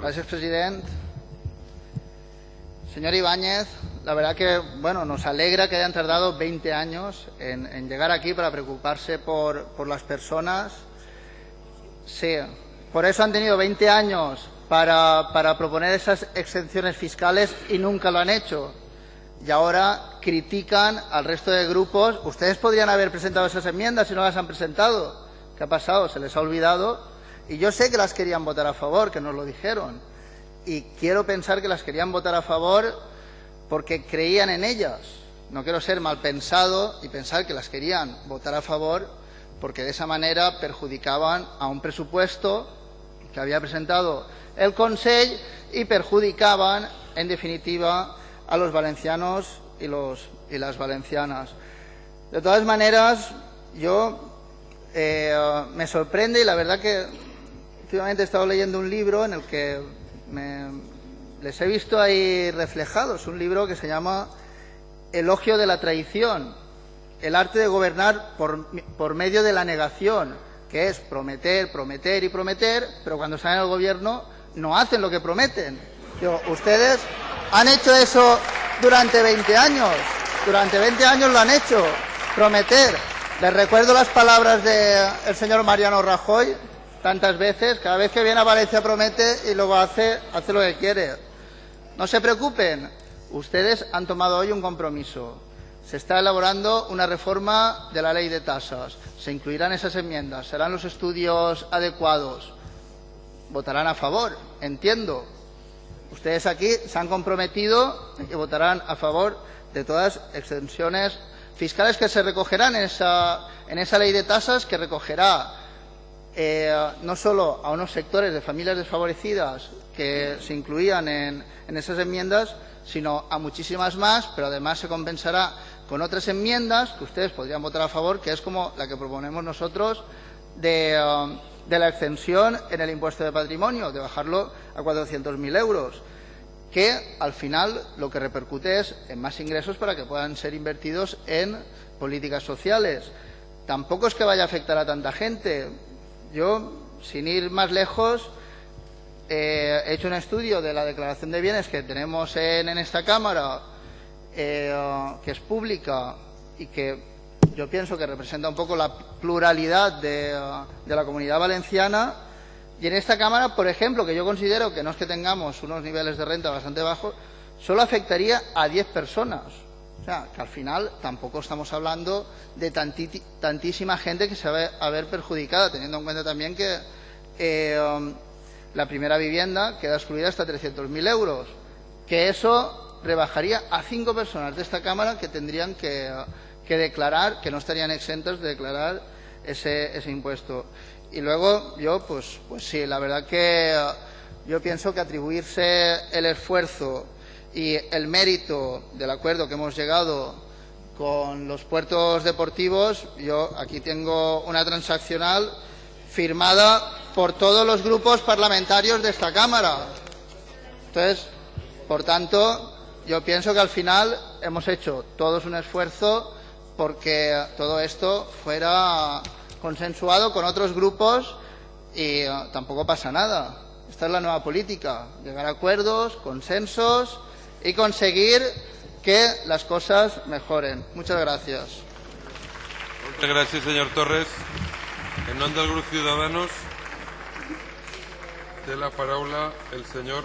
Gracias, presidente. Señor Ibáñez, la verdad que bueno, nos alegra que hayan tardado 20 años en, llegar aquí para preocuparse por, las personas. Sí, por eso han tenido 20 años para, para proponer esas exenciones fiscales y nunca lo han hecho. Y ahora critican al resto de grupos. Ustedes podrían haber presentado esas enmiendas y no las han presentado. ¿Qué ha pasado? Se les ha olvidado. Y yo sé que las querían votar a favor, que nos lo dijeron y quiero pensar que las querían votar a favor porque creían en ellas. No quiero ser mal pensado y pensar que las querían votar a favor porque de esa manera perjudicaban a un presupuesto que había presentado el Consejo y perjudicaban, en definitiva, a los valencianos y, los, y las valencianas. De todas maneras, yo eh, me sorprende y la verdad que últimamente he estado leyendo un libro en el que me, les he visto ahí reflejados, un libro que se llama Elogio de la traición, el arte de gobernar por, medio de la negación, que es prometer, prometer y prometer, pero cuando salen al gobierno no hacen lo que prometen. Digo, ustedes han hecho eso durante 20 años, durante 20 años lo han hecho, prometer. Les recuerdo las palabras del señor Mariano Rajoy, tantas veces, cada vez que viene a Valencia promete y luego hace, hace lo que quiere. No se preocupen, ustedes han tomado hoy un compromiso. Se está elaborando una reforma de la ley de tasas. Se incluirán esas enmiendas, serán los estudios adecuados. Votarán a favor, entiendo. Ustedes aquí se han comprometido y votarán a favor de todas extensiones fiscales que se recogerán en esa, en esa ley de tasas que recogerá eh, no solo a unos sectores de familias desfavorecidas que se incluían en, esas enmiendas, sino a muchísimas más, pero además se compensará con otras enmiendas que ustedes podrían votar a favor, que es como la que proponemos nosotros de, um, de la extensión en el impuesto de patrimonio, de bajarlo a 400.000 euros, que al final lo que repercute es en más ingresos para que puedan ser invertidos en políticas sociales. Tampoco es que vaya a afectar a tanta gente yo, sin ir más lejos, eh, he hecho un estudio de la declaración de bienes que tenemos en, esta Cámara, eh, que es pública y que yo pienso que representa un poco la pluralidad de, de, la comunidad valenciana. Y en esta Cámara, por ejemplo, que yo considero que no es que tengamos unos niveles de renta bastante bajos, solo afectaría a 10 personas. O sea, que al final tampoco estamos hablando de tantísima gente que se va a ver perjudicada, teniendo en cuenta también que eh, um, la primera vivienda queda excluida hasta 300.000 euros, que eso rebajaría a cinco personas de esta Cámara que tendrían que, declarar, que no estarían exentos de declarar ese, ese, impuesto. Y luego yo, pues, pues sí, la verdad que uh, yo pienso que atribuirse el esfuerzo y el mérito del acuerdo que hemos llegado con los puertos deportivos, yo aquí tengo una transaccional firmada por todos los grupos parlamentarios de esta Cámara. Entonces, por tanto, yo pienso que al final hemos hecho todos un esfuerzo porque todo esto fuera consensuado con otros grupos y eh, tampoco pasa nada. Esta es la nueva política, llegar a acuerdos, consensos y conseguir que las cosas mejoren. Muchas gracias. Muchas gracias, señor Torres. En nombre del Grupo Ciudadanos, de la palabra el señor